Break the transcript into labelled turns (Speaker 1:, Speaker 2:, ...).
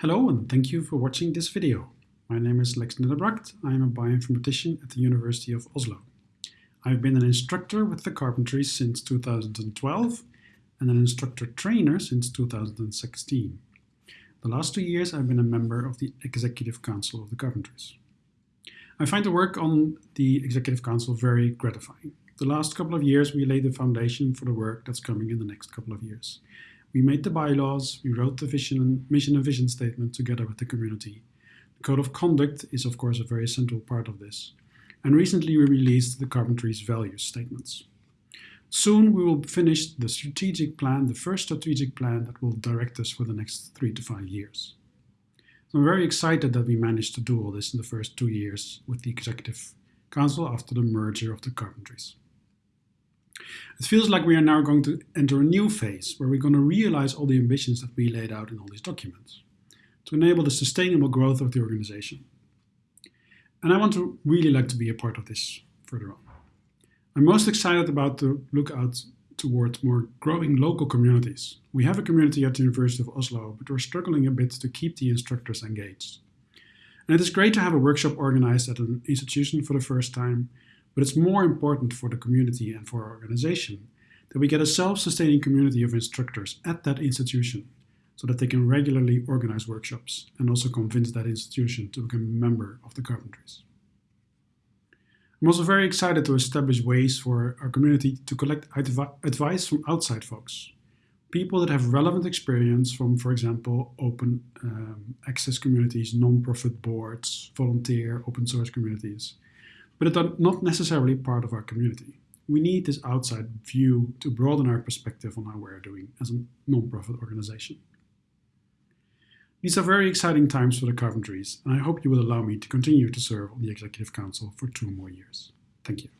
Speaker 1: Hello and thank you for watching this video. My name is Lex Nederbragt. I am a bioinformatician at the University of Oslo. I've been an instructor with the Carpentries since 2012 and an instructor trainer since 2016. The last two years I've been a member of the Executive Council of the Carpentries. I find the work on the Executive Council very gratifying. The last couple of years we laid the foundation for the work that's coming in the next couple of years. We made the bylaws, we wrote the vision mission and vision statement together with the community. The code of conduct is of course a very central part of this. And recently we released the Carpentries values statements. Soon we will finish the strategic plan, the first strategic plan that will direct us for the next three to five years. So I'm very excited that we managed to do all this in the first two years with the Executive Council after the merger of the Carpentries. It feels like we are now going to enter a new phase where we're going to realize all the ambitions that we laid out in all these documents to enable the sustainable growth of the organization. And I want to really like to be a part of this further on. I'm most excited about the look out towards more growing local communities. We have a community at the University of Oslo, but we're struggling a bit to keep the instructors engaged. And it is great to have a workshop organized at an institution for the first time but it's more important for the community and for our organization that we get a self-sustaining community of instructors at that institution so that they can regularly organize workshops and also convince that institution to become a member of the Carpentries. I'm also very excited to establish ways for our community to collect advice from outside folks. People that have relevant experience from, for example, open um, access communities, non-profit boards, volunteer, open source communities, but are not necessarily part of our community. We need this outside view to broaden our perspective on how we're doing as a non-profit organization. These are very exciting times for the Carpentries, and I hope you will allow me to continue to serve on the Executive Council for two more years. Thank you.